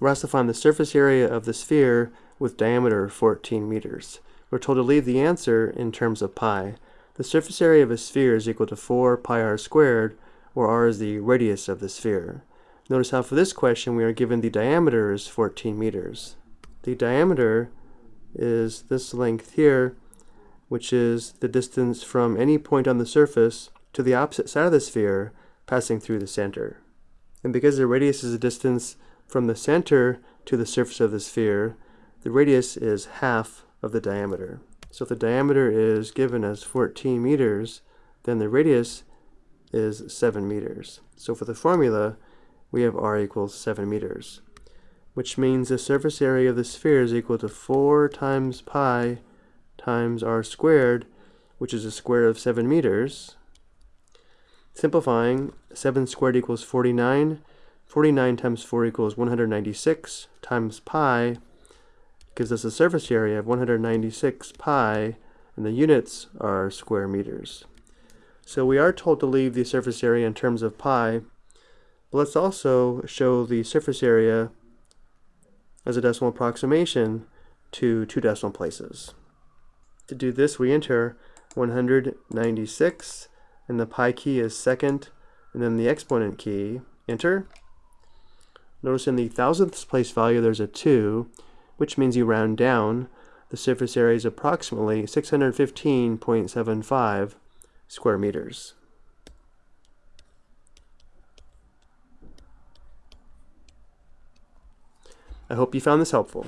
We're asked to find the surface area of the sphere with diameter 14 meters. We're told to leave the answer in terms of pi. The surface area of a sphere is equal to 4 pi r squared, where r is the radius of the sphere. Notice how for this question we are given the diameter is 14 meters. The diameter is this length here, which is the distance from any point on the surface to the opposite side of the sphere passing through the center. And because the radius is a distance from the center to the surface of the sphere, the radius is half of the diameter. So if the diameter is given as 14 meters, then the radius is 7 meters. So for the formula, we have r equals 7 meters, which means the surface area of the sphere is equal to 4 times pi times r squared, which is a square of 7 meters. Simplifying, 7 squared equals 49. 49 times 4 equals 196 times pi gives us a surface area of 196 pi, and the units are square meters. So we are told to leave the surface area in terms of pi, but let's also show the surface area as a decimal approximation to two decimal places. To do this, we enter 196, and the pi key is second, and then the exponent key, enter. Notice in the thousandths place value there's a 2, which means you round down. The surface area is approximately 615.75 square meters. I hope you found this helpful.